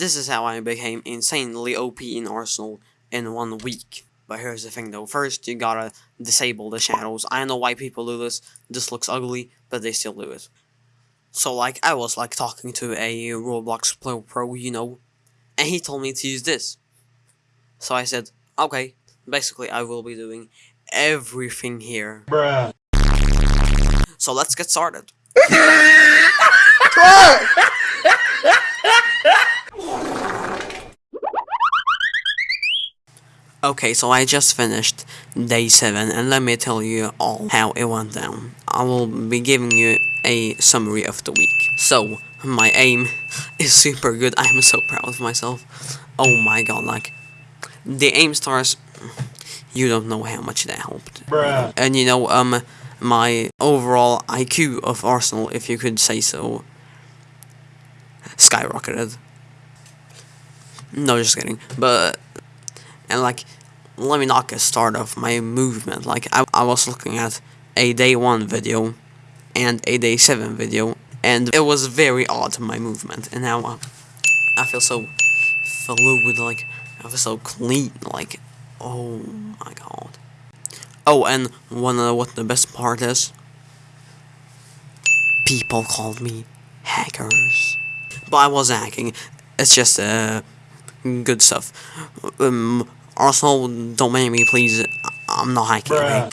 This is how I became insanely OP in Arsenal in one week. But here's the thing though, first you gotta disable the shadows. I know why people do this, this looks ugly, but they still do it. So like, I was like talking to a Roblox Pro, pro you know, and he told me to use this. So I said, okay, basically I will be doing everything here. Bruh. So let's get started. Okay, so I just finished day 7 and let me tell you all how it went down. I will be giving you a summary of the week. So, my aim is super good. I am so proud of myself. Oh my god, like, the aim stars, you don't know how much that helped. Bruh. And you know, um, my overall IQ of Arsenal, if you could say so, skyrocketed. No, just kidding. But and like, let me not get started of my movement. Like I, I was looking at a day one video and a day seven video, and it was very odd my movement. And now uh, I feel so fluid. Like I feel so clean. Like oh my god. Oh, and wanna what the best part is? People called me hackers. But I wasn't hacking. It's just uh, good stuff. Um, Arsenal, don't make me, please. I'm not hacking.